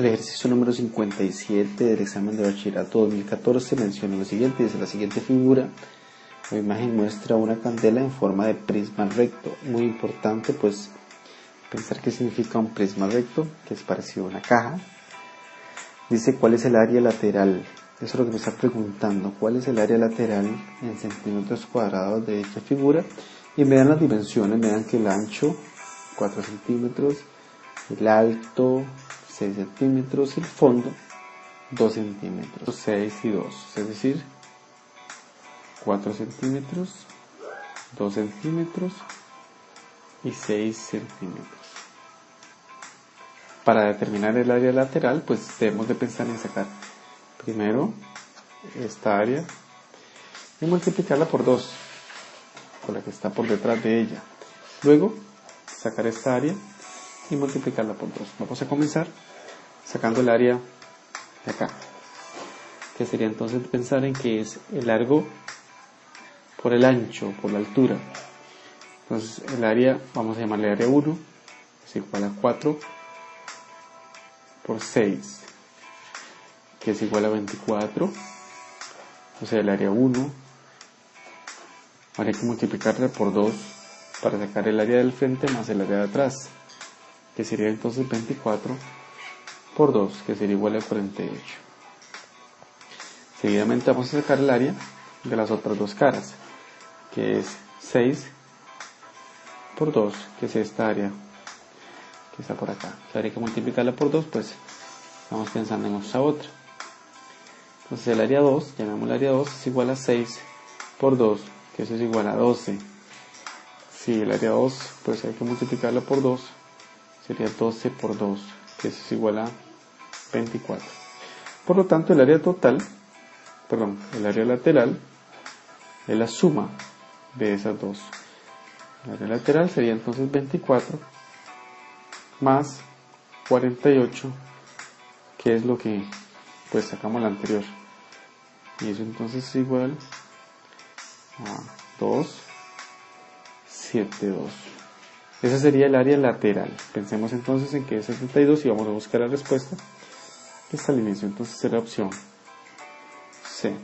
El ejercicio número 57 del examen de bachillerato 2014 menciona lo siguiente, dice la siguiente figura la imagen muestra una candela en forma de prisma recto. Muy importante pues pensar qué significa un prisma recto, que es parecido a una caja. Dice cuál es el área lateral. Eso es lo que me está preguntando. ¿Cuál es el área lateral en centímetros cuadrados de esta figura? Y me dan las dimensiones, me dan que el ancho 4 centímetros, el alto 6 centímetros el fondo 2 centímetros, 6 y 2, es decir, 4 centímetros, 2 centímetros y 6 centímetros. Para determinar el área lateral, pues debemos de pensar en sacar primero esta área y multiplicarla por 2, por la que está por detrás de ella. Luego, sacar esta área y multiplicarla por 2. Vamos a comenzar sacando el área de acá, que sería entonces pensar en que es el largo por el ancho, por la altura. Entonces el área, vamos a llamarle área 1, es igual a 4 por 6, que es igual a 24. O sea, el área 1 habría que multiplicarla por 2 para sacar el área del frente más el área de atrás, que sería entonces 24 por 2, que sería igual a 48. Seguidamente vamos a sacar el área de las otras dos caras que es 6 por 2, que es esta área que está por acá. Si habría que multiplicarla por 2, pues estamos pensando en esta otra. Entonces el área 2, llamamos el área 2, es igual a 6 por 2, que eso es igual a 12. Si el área 2, pues hay que multiplicarla por 2, sería 12 por 2, que eso es igual a 24. Por lo tanto, el área total, perdón, el área lateral es la suma de esas dos. La área lateral sería entonces 24 más 48, que es lo que pues sacamos la anterior. Y eso entonces es igual a 2, 7, 2. Esa sería el área lateral. Pensemos entonces en que es 72 y vamos a buscar la respuesta. Esta al inicio, entonces será opción C.